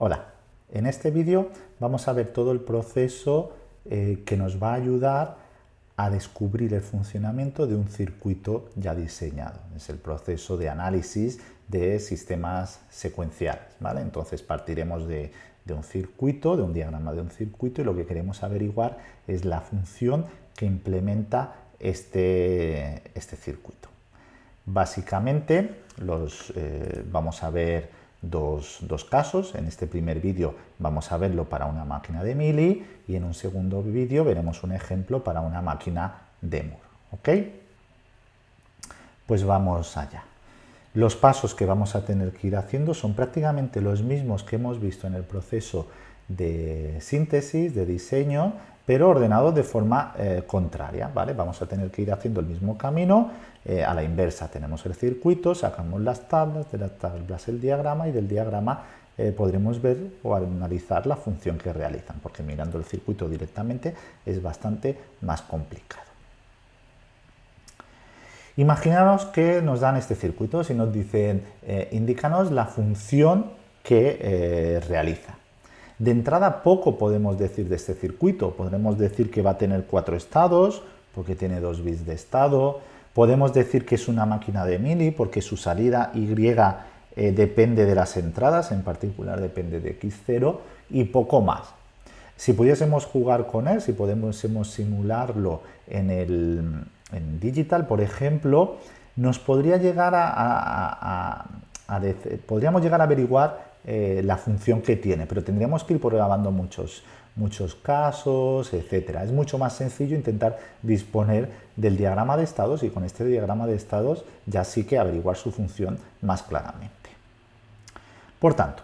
Hola, en este vídeo vamos a ver todo el proceso eh, que nos va a ayudar a descubrir el funcionamiento de un circuito ya diseñado. Es el proceso de análisis de sistemas secuenciales. ¿vale? Entonces partiremos de, un circuito, de un diagrama de un circuito y lo que queremos averiguar es la función que implementa este, este circuito. Básicamente los, eh, vamos a ver dos, casos. En este primer vídeo vamos a verlo para una máquina de Mili y en un segundo vídeo veremos un ejemplo para una máquina de Moore. ¿Ok? Pues vamos allá. Los pasos que vamos a tener que ir haciendo son prácticamente los mismos que hemos visto en el proceso de síntesis, de diseño, pero ordenados de forma eh, contraria. ¿vale? Vamos a tener que ir haciendo el mismo camino, eh, a la inversa tenemos el circuito, sacamos las tablas, de las tablas el diagrama y del diagrama eh, podremos ver o analizar la función que realizan, porque mirando el circuito directamente es bastante más complicado. Imaginaros que nos dan este circuito, si nos dicen, indícanos la función que realiza. De entrada poco podemos decir de este circuito, podremos decir que va a tener cuatro estados, porque tiene dos bits de estado, podemos decir que es una máquina de mili, porque su salida Y eh, depende de las entradas, en particular depende de X0, y poco más. Si pudiésemos jugar con él, si pudiésemos simularlo en, el, digital, por ejemplo, nos podría llegar a, podríamos llegar a averiguar eh, la función que tiene, pero tendríamos que ir probando muchos, muchos casos, etcétera. Es mucho más sencillo intentar disponer del diagrama de estados y con este diagrama de estados ya sí que averiguar su función más claramente. Por tanto,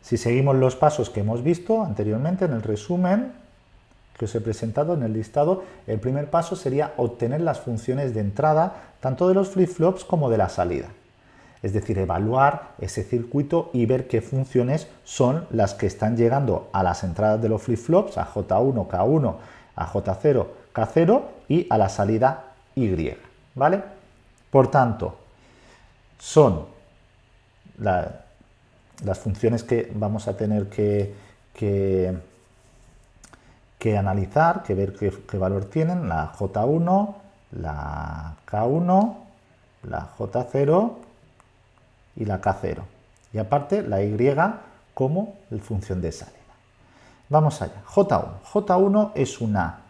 si seguimos los pasos que hemos visto anteriormente en el resumen que os he presentado en el listado, el primer paso sería obtener las funciones de entrada tanto de los flip-flops como de la salida es decir, evaluar ese circuito y ver qué funciones son las que están llegando a las entradas de los flip-flops, a J1, K1, a J0, K0 y a la salida Y, ¿vale? Por tanto, son las funciones que vamos a tener que, que, analizar, que ver qué, qué valor tienen, la J1, la K1, la J0 y la K0. Y aparte la Y como función de salida. Vamos allá. J1. J1 es una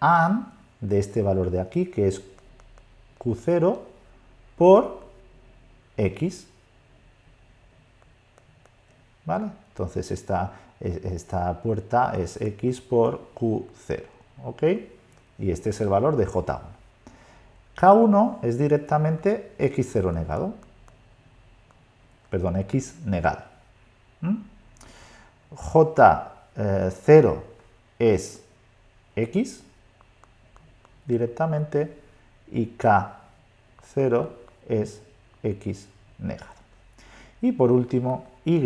AND de este valor de aquí, que es Q0 por X. ¿Vale? Entonces esta, esta puerta es X por Q0. ¿Ok? Y este es el valor de J1. K1 es directamente X0 negado perdón, x negado. J0 es x directamente y K0 es x negado. Y por último, y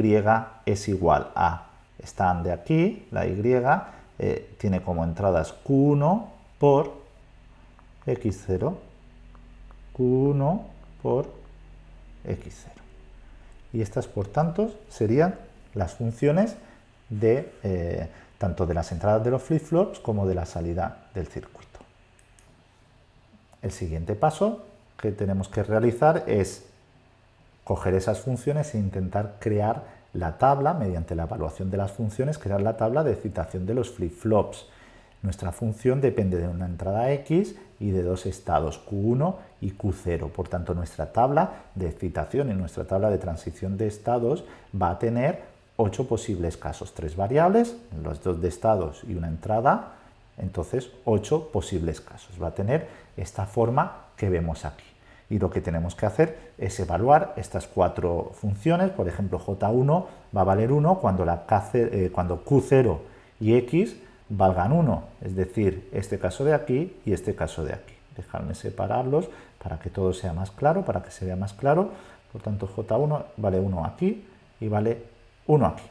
es igual a, están de aquí, la y eh, tiene como entradas q1 por x0, q1 por x0 y estas, por tanto, serían las funciones de eh, tanto de las entradas de los flip-flops como de la salida del circuito. El siguiente paso que tenemos que realizar es coger esas funciones e intentar crear la tabla, mediante la evaluación de las funciones, crear la tabla de citación de los flip-flops. Nuestra función depende de una entrada X y de dos estados, Q1 y Q0. Por tanto, nuestra tabla de excitación y nuestra tabla de transición de estados va a tener ocho posibles casos, tres variables, los dos de estados y una entrada, entonces ocho posibles casos. Va a tener esta forma que vemos aquí. Y lo que tenemos que hacer es evaluar estas cuatro funciones, por ejemplo J1 va a valer 1 cuando, eh, cuando Q0 y X valgan 1, es decir, este caso de aquí y este caso de aquí. Dejadme separarlos para que todo sea más claro, para que se vea más claro. Por tanto, J1 vale 1 aquí y vale 1 aquí.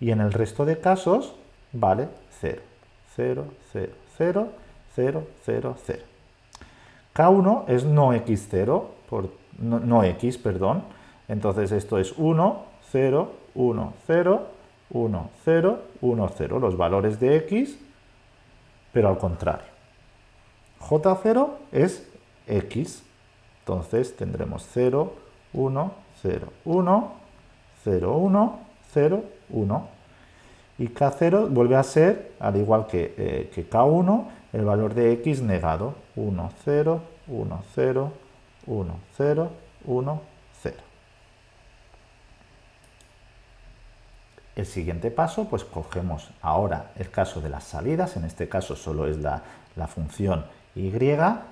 Y en el resto de casos vale 0, 0, 0, 0, 0, 0, 0. K1 es no x0, por, no, no x, perdón. Entonces esto es 1, 0, 1, 0, 1, 0, 1, 0. Los valores de x, pero al contrario. J0 es x. Entonces tendremos 0, 1, 0, 1, 0, 1, 0, 1. Y K0 vuelve a ser, al igual que, eh, que K1, el valor de x negado. 1, 0, 1, 0, 1, 0, 1, 0. El siguiente paso, pues cogemos ahora el caso de las salidas, en este caso solo es la, función y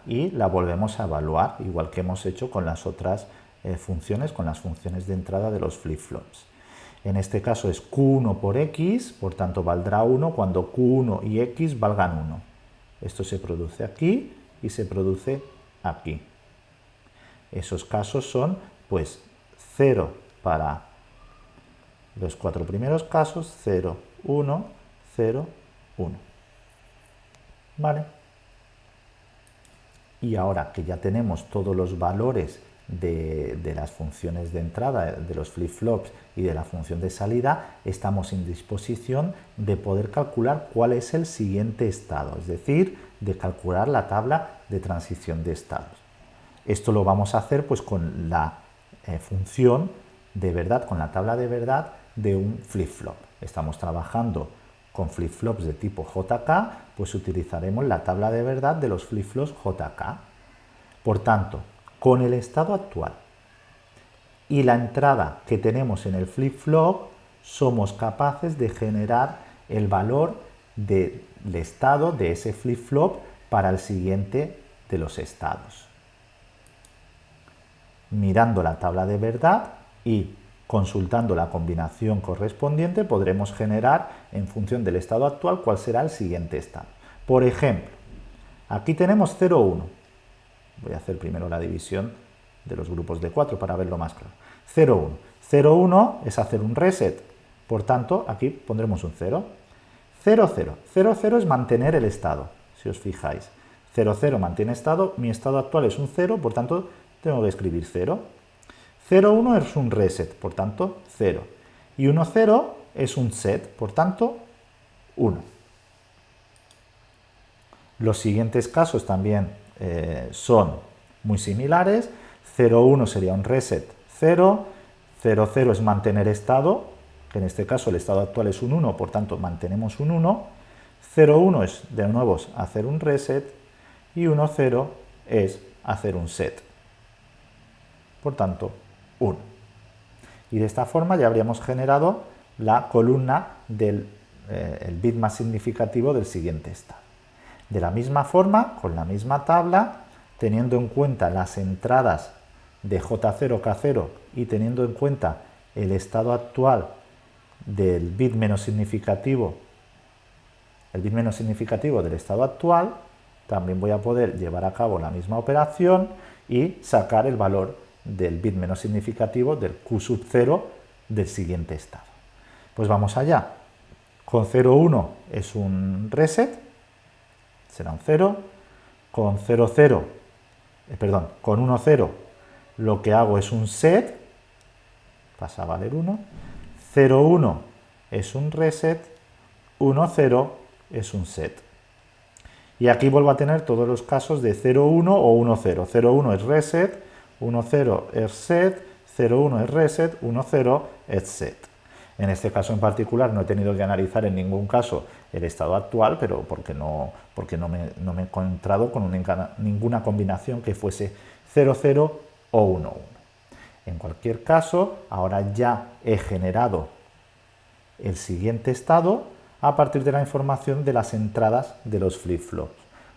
y la volvemos a evaluar, igual que hemos hecho con las otras eh, funciones, con las funciones de entrada de los flip-flops. En este caso es q1 por x, por tanto valdrá 1 cuando q1 y x valgan 1. Esto se produce aquí y se produce aquí. Esos casos son pues 0 para los cuatro primeros casos, 0, 1, 0, 1. ¿Vale? Y ahora que ya tenemos todos los valores de, de, las funciones de entrada, de los flip-flops y de la función de salida, estamos en disposición de poder calcular cuál es el siguiente estado, es decir, de calcular la tabla de transición de estados. Esto lo vamos a hacer pues con la eh, función de verdad, con la tabla de verdad de un flip-flop. Estamos trabajando con flip-flops de tipo JK, pues utilizaremos la tabla de verdad de los flip-flops JK. Por tanto, con el estado actual y la entrada que tenemos en el flip-flop, somos capaces de generar el valor del estado de ese flip-flop para el siguiente de los estados mirando la tabla de verdad y consultando la combinación correspondiente podremos generar en función del estado actual cuál será el siguiente estado. Por ejemplo, aquí tenemos 0, 1. Voy a hacer primero la división de los grupos de 4 para verlo más claro. 0, 1. 0, 1 es hacer un reset, por tanto aquí pondremos un 0. 0, 0. 0, 0 es mantener el estado, si os fijáis. 0, 0 mantiene estado, mi estado actual es un 0, por tanto tengo que escribir 0. 0, 1 es un reset, por tanto 0. Y 1, 0 es un set, por tanto 1. Los siguientes casos también eh, son muy similares. 0, 1 sería un reset 0. 0, 0 es mantener estado, que en este caso el estado actual es un 1, por tanto mantenemos un 1. 0, 1 es de nuevo hacer un reset y 1, 0 es hacer un set por tanto 1. Y de esta forma ya habríamos generado la columna del eh, bit más significativo del siguiente estado. De la misma forma, con la misma tabla, teniendo en cuenta las entradas de J0, K0 y teniendo en cuenta el estado actual del bit menos significativo, el bit menos significativo del estado actual, también voy a poder llevar a cabo la misma operación y sacar el valor del bit menos significativo del Q sub 0 del siguiente estado. Pues vamos allá. Con 0, 1 es un reset, será un 0. Con 0, 0, eh, perdón, con 1, 0 lo que hago es un set, pasa a valer 1. 0, 1 es un reset, 1, 0 es un set. Y aquí vuelvo a tener todos los casos de 0, 1 o 1, 0. 0, 1 es reset, 1.0 es set, 0.1 es reset, 1.0 es set. En este caso en particular no he tenido que analizar en ningún caso el estado actual, pero porque no, porque no, me, no me he encontrado con ninguna combinación que fuese 0.0 o 1.1. En cualquier caso, ahora ya he generado el siguiente estado a partir de la información de las entradas de los flip-flops.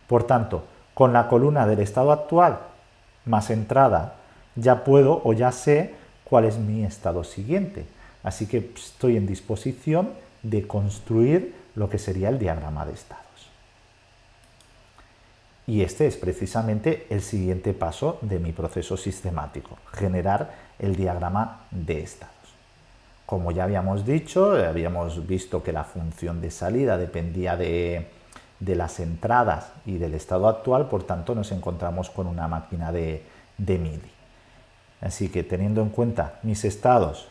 Por tanto, con la columna del estado actual más entrada, ya puedo o ya sé cuál es mi estado siguiente. Así que estoy en disposición de construir lo que sería el diagrama de estados. Y este es precisamente el siguiente paso de mi proceso sistemático, generar el diagrama de estados. Como ya habíamos dicho, habíamos visto que la función de salida dependía de, de las entradas y del estado actual, por tanto nos encontramos con una máquina de, de MIDI. Así que teniendo en cuenta mis estados,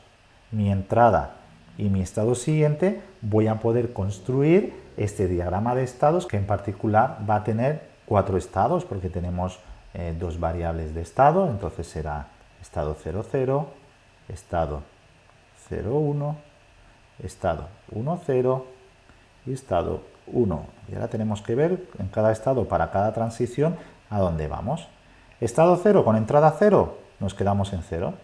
mi entrada y mi estado siguiente, voy a poder construir este diagrama de estados que en particular va a tener cuatro estados porque tenemos eh, dos variables de estado, entonces será estado 00, estado 01, estado 10 y estado 1. Y ahora tenemos que ver en cada estado para cada transición a dónde vamos. Estado 0 con entrada 0, nos quedamos en 0.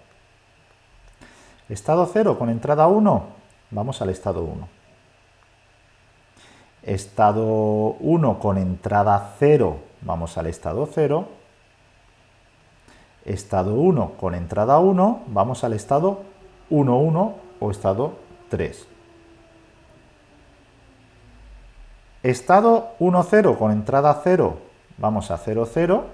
Estado 0 con entrada 1, vamos al estado 1. Estado 1 con entrada 0, vamos al estado 0. Estado 1 con entrada 1, vamos al estado 1, 1 o estado 3. Estado 1, 0 con entrada 0, vamos a 0, 0.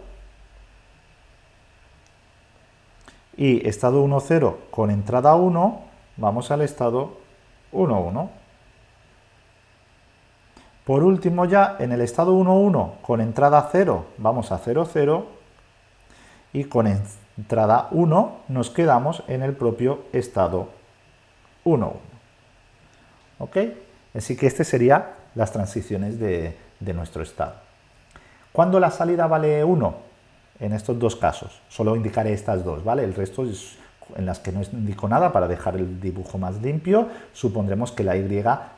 Y estado 1, 0 con entrada 1, vamos al estado 1, 1. Por último ya, en el estado 1, 1 con entrada 0, vamos a 0, 0. Y con entrada 1 nos quedamos en el propio estado 1, 1. ¿Ok? Así que este sería las transiciones de, nuestro estado. ¿Cuándo la salida vale 1? En estos dos casos, solo indicaré estas dos, ¿vale? El resto es en las que no indico nada para dejar el dibujo más limpio, supondremos que la y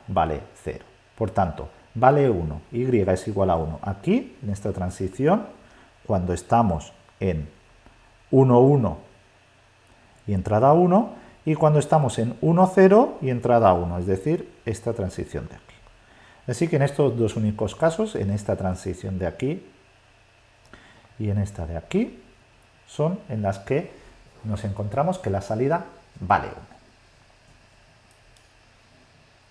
vale 0. Por tanto, vale 1, y es igual a 1. Aquí, en esta transición, cuando estamos en 1, 1 y entrada 1, y cuando estamos en 1, 0 y entrada 1, es decir, esta transición de aquí. Así que en estos dos únicos casos, en esta transición de aquí y en esta de aquí, son en las que nos encontramos que la salida vale 1.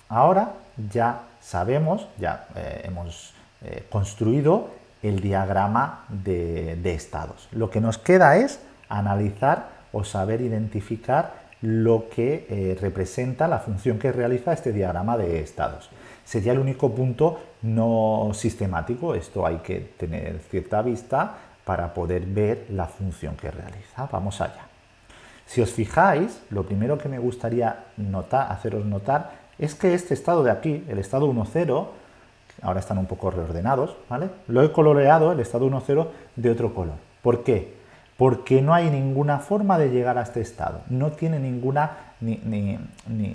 Ahora ya sabemos, ya eh, hemos eh, construido el diagrama de, estados. Lo que nos queda es analizar o saber identificar lo que eh, representa la función que realiza este diagrama de estados sería el único punto no sistemático. Esto hay que tener cierta vista para poder ver la función que realiza. Vamos allá. Si os fijáis, lo primero que me gustaría notar, haceros notar es que este estado de aquí, el estado 1,0, ahora están un poco reordenados, ¿vale? Lo he coloreado, el estado 1,0, de otro color. ¿Por qué? Porque no hay ninguna forma de llegar a este estado. No tiene ninguna ni,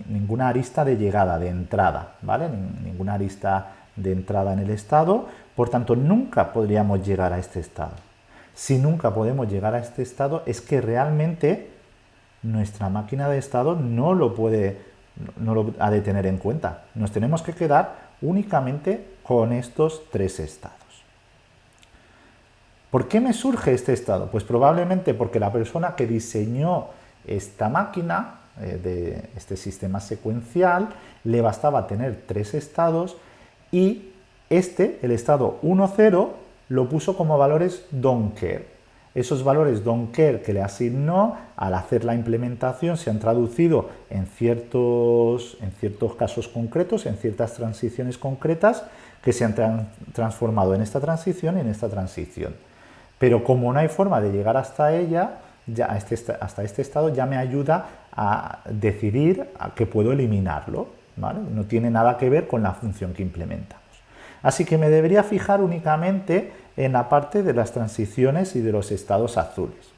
ninguna arista de llegada, de entrada, ¿vale? ninguna arista de entrada en el estado, por tanto nunca podríamos llegar a este estado. Si nunca podemos llegar a este estado es que realmente nuestra máquina de estado no lo puede, no lo ha de tener en cuenta. Nos tenemos que quedar únicamente con estos tres estados. ¿Por qué me surge este estado? Pues probablemente porque la persona que diseñó esta máquina eh, de este sistema secuencial, le bastaba tener tres estados y este, el estado 1, 0, lo puso como valores don't care. Esos valores don't care que le asignó al hacer la implementación se han traducido en ciertos, en ciertos casos concretos, en ciertas transiciones concretas que se han transformado en esta transición y en esta transición. Pero como no hay forma de llegar hasta ella, ya este, hasta este estado ya me ayuda a decidir que puedo eliminarlo. No tiene nada que ver con la función que implementamos. Así que me debería fijar únicamente en la parte de las transiciones y de los estados azules.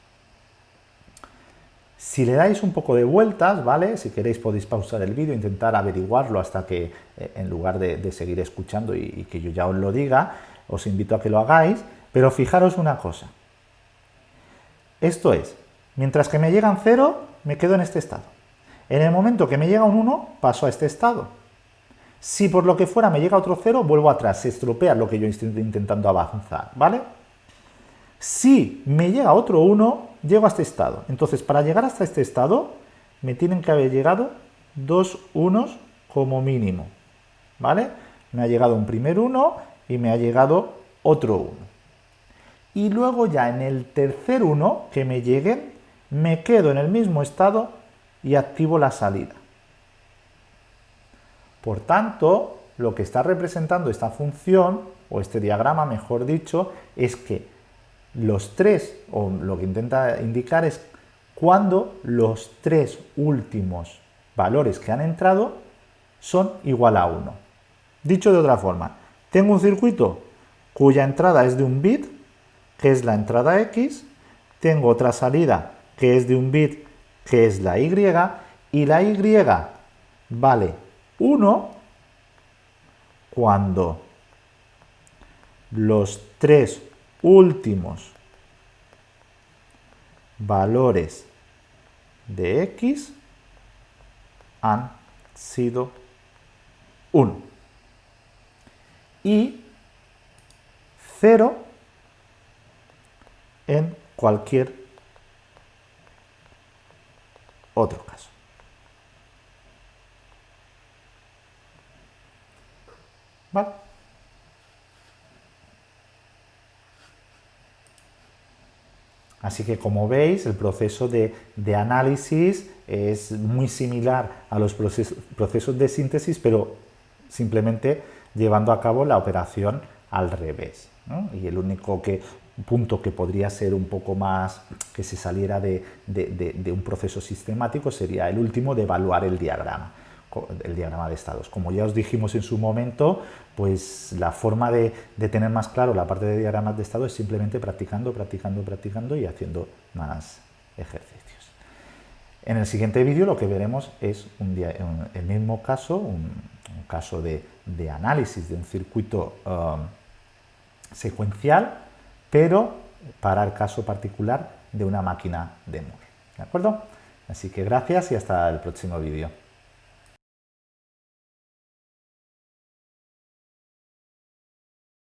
Si le dais un poco de vueltas, ¿vale? Si queréis podéis pausar el vídeo, intentar averiguarlo hasta que, eh, en lugar de, seguir escuchando y que yo ya os lo diga, os invito a que lo hagáis, pero fijaros una cosa. Esto es, mientras que me llegan 0, me quedo en este estado. En el momento que me llega un 1, paso a este estado. Si por lo que fuera me llega otro 0, vuelvo atrás, se estropea lo que yo estoy intentando avanzar, ¿vale? Si me llega otro 1, llego a este estado. Entonces, para llegar hasta este estado, me tienen que haber llegado dos unos como mínimo, ¿vale? Me ha llegado un primer 1 y me ha llegado otro 1 y luego ya en el tercer uno que me lleguen, me quedo en el mismo estado y activo la salida. Por tanto, lo que está representando esta función, o este diagrama mejor dicho, es que los tres, o lo que intenta indicar es cuando los tres últimos valores que han entrado son igual a 1. Dicho de otra forma, tengo un circuito cuya entrada es de un bit, que es la entrada X, tengo otra salida que es de un bit, que es la Y, y la Y vale 1 cuando los tres últimos valores de x han sido 1 y 0 en cualquier otro caso. ¿Vale? Así que como veis, el proceso de, análisis es muy similar a los procesos, de síntesis, pero simplemente llevando a cabo la operación al revés. Y el único punto que podría ser un poco más que se saliera de, un proceso sistemático sería el último de evaluar el diagrama el diagrama de estados. Como ya os dijimos en su momento, pues la forma de, tener más claro la parte de diagramas de estado es simplemente practicando, practicando, practicando y haciendo más ejercicios. En el siguiente vídeo lo que veremos es un el mismo caso, un, caso de, análisis de un circuito um, secuencial, pero para el caso particular de una máquina de Moore. ¿De acuerdo? Así que gracias y hasta el próximo vídeo.